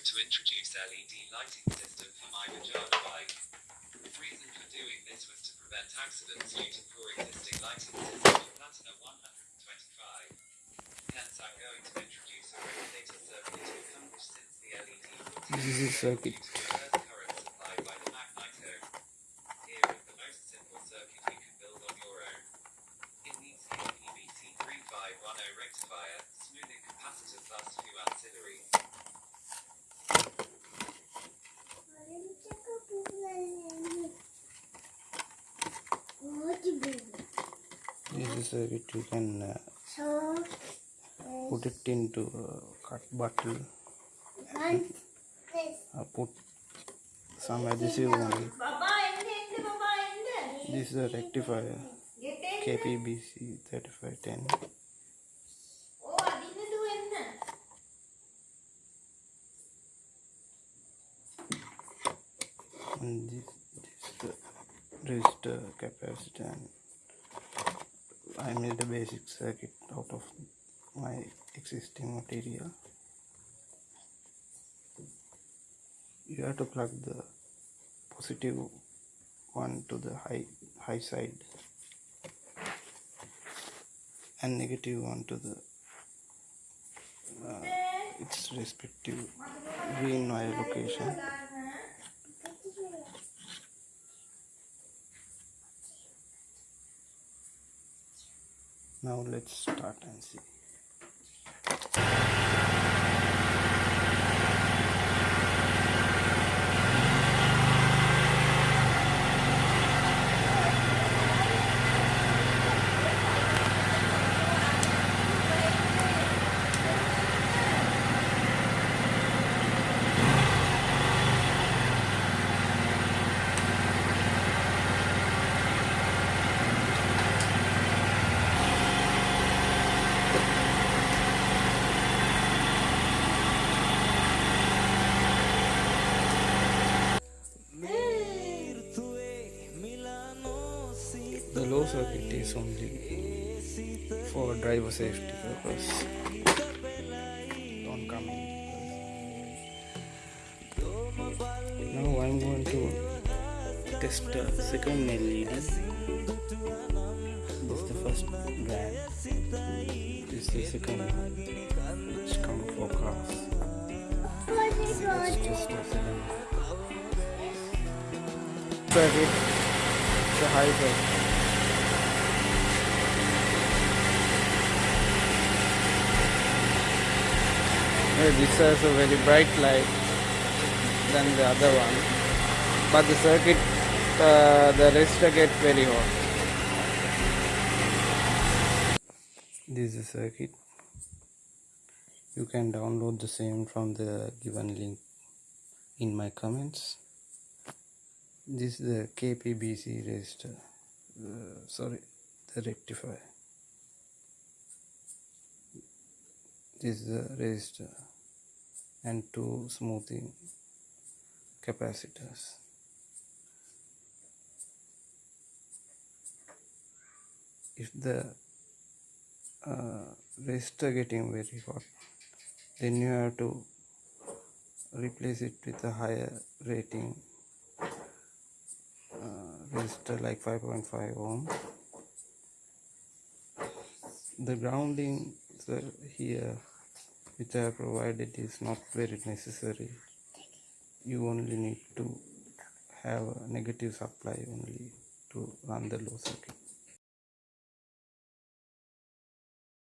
going to introduce LED lighting system for my Vajana bike. The reason for doing this was to prevent accidents due to poor existing lighting system for Platina 125. Hence I'm going to introduce a regulator circuit to accomplish since the LED This is a circuit. reverse current supplied by the magneto. Here is the most simple circuit you can build on your own. It needs the PVC 3510 rectifier, smoothing capacitor plus few ancillaries. This is a circuit you can uh, put it into a cut bottle. Uh, put some adhesive on it. This is a rectifier. KPBC 3510 and this, resistor capacitor and I made a basic circuit out of my existing material. You have to plug the positive one to the high high side and negative one to the uh, its respective green wire location now let's start and see The low circuit is only for driver safety purpose. Don't come in. Now I'm going to test the second LED. This is the first brand. This is the second one, which come for cars. Let's test the second. Circuit. It's a high circuit. This has a very bright light than the other one, but the circuit, uh, the resistor get very hot. This is a circuit. You can download the same from the given link in my comments. This is the KPBC resistor. Uh, sorry, the rectifier. This is the resistor and two smoothing capacitors. If the uh, resistor getting very hot, then you have to replace it with a higher rating uh, resistor like 5.5 ohm. The grounding here which I have provided is not very necessary. You only need to have a negative supply only to run the low circuit.